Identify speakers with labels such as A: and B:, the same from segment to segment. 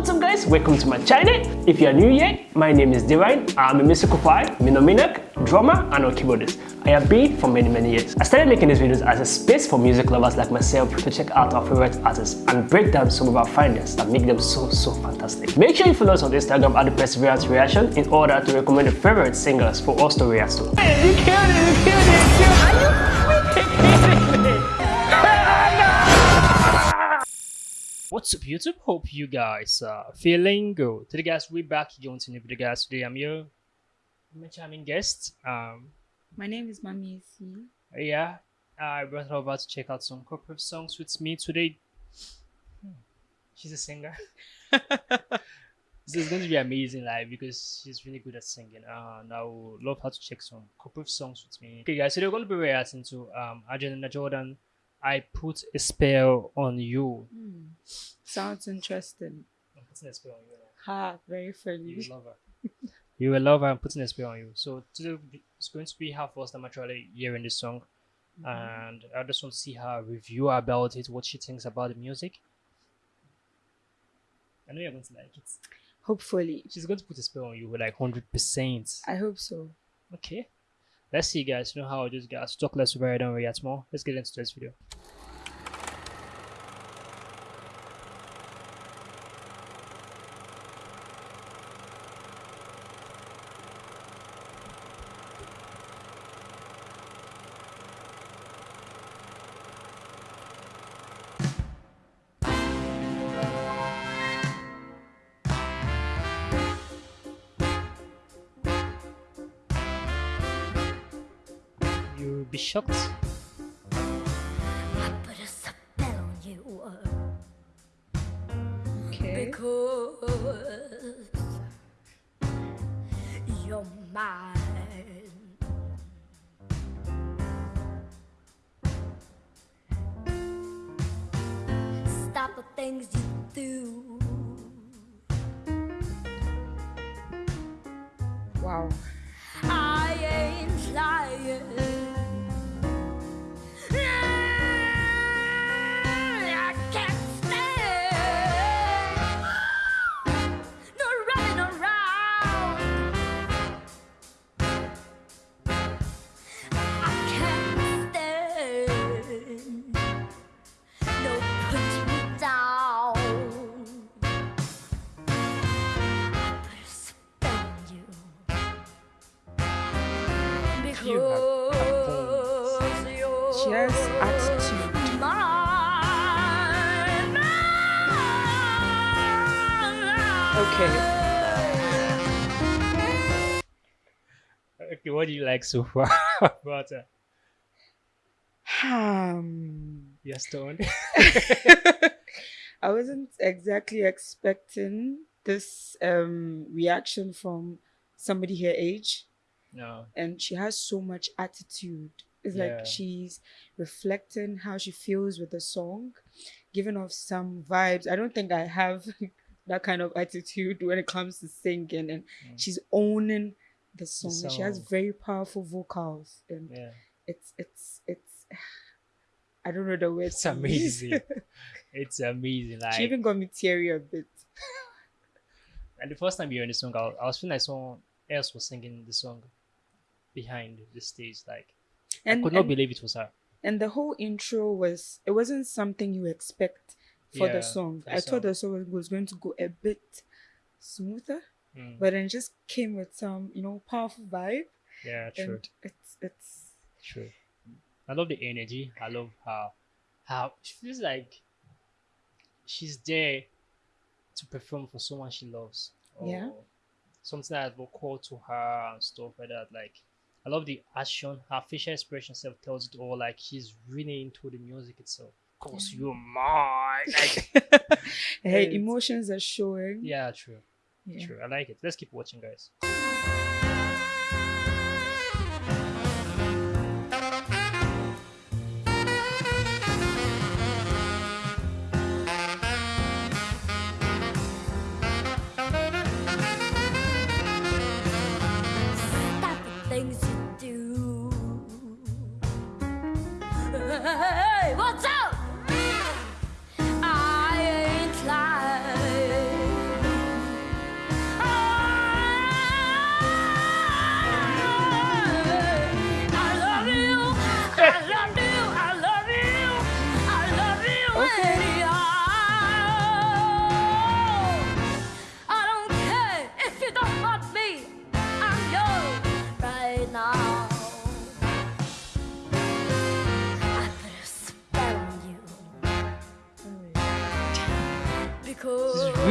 A: what's up guys? Welcome to my channel. If you are new here, my name is Divine. I'm a musical choir, minominak, drummer and a keyboardist. I have been for many many years. I started making these videos as a space for music lovers like myself to check out our favorite artists and break down some of our findings that make them so so fantastic. Make sure you follow us on Instagram at the Perseverance Reaction in order to recommend your favorite singers for us to react to. Hey, you killed it, you killed it, you killed it. What's up YouTube? Hope you guys are feeling good. Today guys, we're back again to new video guys. Today I'm your my charming guest. Um
B: My name is Mami C.
A: yeah, I brought her over to check out some corporate songs with me today. Hmm, She's a singer. this is going to be amazing live because she's really good at singing. Uh, and I would love her to check some corporate songs with me. Okay guys, so they're going to be reacting to um Angelina Jordan. I put a spell on you.
B: Hmm. Sounds interesting.
A: I'm putting a spell on you.
B: Ha, very
A: You
B: funny.
A: will love her. you will love her. I'm putting a spell on you. So today it's going to be her first time actually hearing this song, and I just want to see her review about it, what she thinks about the music. I know you're going to like it.
B: Hopefully.
A: She's going to put a spell on you like hundred percent.
B: I hope so.
A: Okay. Let's see, guys. You know how I just guys talk less about it, don't react more. Let's get into this video. Be shocked.
C: I put a spell on you uh,
B: Okay.
C: because you're mine. Stop the things you do.
B: Wow. Okay.
A: Okay, what do you like so far about her?
B: Um,
A: You're stoned.
B: I wasn't exactly expecting this um reaction from somebody her age.
A: no.
B: and she has so much attitude. It's
A: Yeah.
B: like she's reflecting how she feels with the song, giving off some vibes. I don't think I have that kind of attitude when it comes to singing, and
A: Mm.
B: she's owning the song. and she has very powerful vocals, and
A: Yeah.
B: it's it's it's. I don't know the words.
A: It's amazing. It's amazing. Like
B: she even got me teary a bit.
A: and the first time you heard the song, I, I was feeling like someone else was singing the song behind the stage. Like I could not
B: and,
A: believe it was her.
B: and the whole intro was it wasn't something you expect for
A: Yeah,
B: the song.
A: for
B: I
A: song.
B: thought the song was going to go a bit smoother,
A: Mm,
B: but then it just came with some, you know, powerful vibe.
A: yeah, true,
B: it's it's
A: true. I love the energy. I love how how she feels like she's there to perform for someone she loves.
B: Yeah.
A: Something that will call to her and stuff like that. Like I love the action. Her facial expression self tells it all. Like she's really into the music itself. Of course, you're mine. Like
B: hey, emotions are showing.
A: yeah, true.
B: Yeah.
A: True. I like it. Let's keep watching, guys.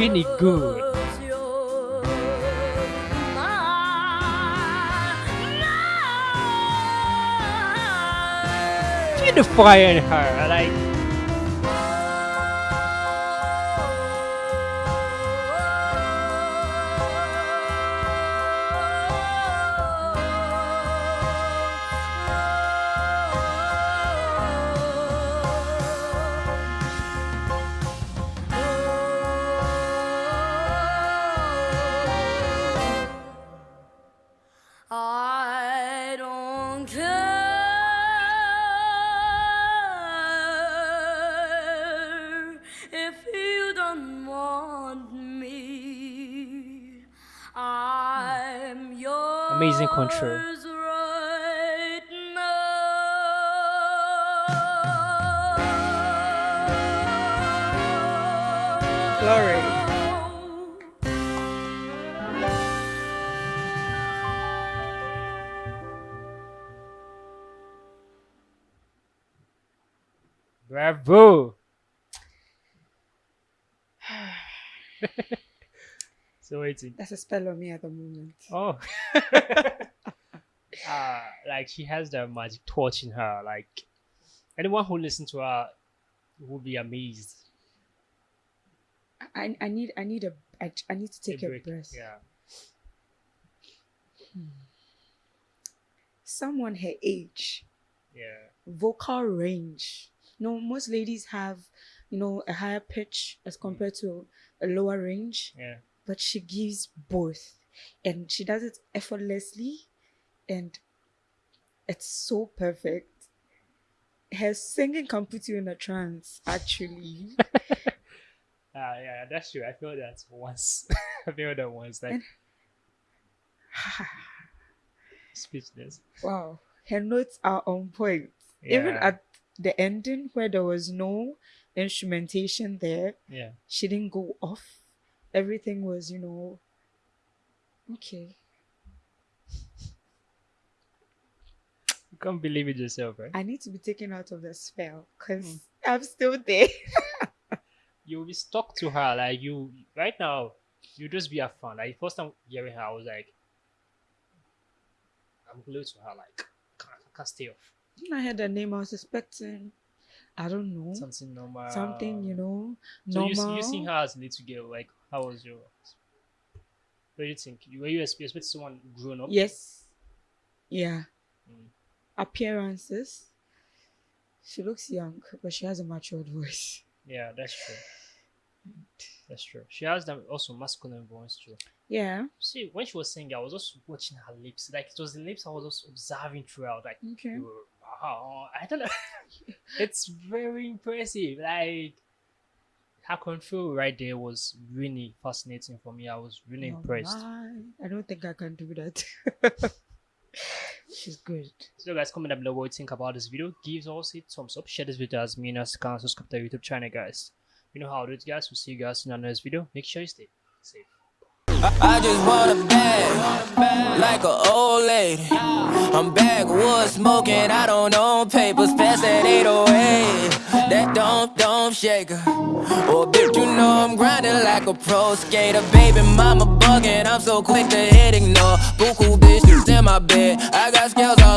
A: Really good.
D: was yours, mine.
A: See the fire in her. Like Amazing control.
B: Glory.
A: bravo. so waiting.
B: That's a spell on me at the moment.
A: Oh. uh, like she has the magic torch in her. Like anyone who listens to her will be amazed.
B: I, I need I need a I, I need to take a,
A: break.
B: breath.
A: Yeah.
B: Someone her age,
A: Yeah.
B: vocal range. No, most ladies have, you know, a higher pitch as compared to a lower range,
A: Yeah.
B: But she gives both, and she does it effortlessly, and it's so perfect. Her singing can put you in a trance, actually.
A: Ah, yeah, that's true. I feel that once. I feel that once. Like
B: And-
A: speechless.
B: wow, her notes are on point.
A: Yeah.
B: Even at the ending where there was no instrumentation there,
A: Yeah.
B: she didn't go off. Everything was, you know, okay.
A: You can't believe it yourself, right?
B: I need to be taken out of the spell because
A: Hmm.
B: I'm still there.
A: You'll be stuck to her. Like you right now, you just be a fan. Like first time hearing her, I was like, I'm glued to her. Like can't, I can't stay off.
B: When I heard the name, I was expecting, I don't know,
A: Something normal.
B: something, you know, normal.
A: So you, you seen her as a little girl. Like how was your? What do you think? You were you expect expect someone grown up?
B: Yes. Yeah.
A: Mm.
B: Appearances. She looks young, but she has a matured voice.
A: Yeah, that's true. That's true. She has that also masculine voice too.
B: Yeah.
A: See, when she was singing, I was just watching her lips. Like it was the lips I was just observing throughout. Like,
B: Okay.
A: Wow, I don't know. it's very impressive. Like her control right there was really fascinating for me. I was really
B: Oh
A: impressed.
B: my, I don't think I can do that. She's good.
A: So guys, comment down below what you think about this video. Give us a thumbs up, share this video as many as you can, subscribe to our YouTube channel, guys. You know how to do it, guys. We'll see you guys in our next video. Make sure you stay safe.
E: I just want a bag, like a old lady. I'm backwood smoking, I don't own papers, pass oh that 808. That don't, don't shake her. Oh, bitch, you know I'm grinding like a pro skater. Baby mama bugging, I'm so quick to hit ignore. Buku bitches in my bed, I got scales all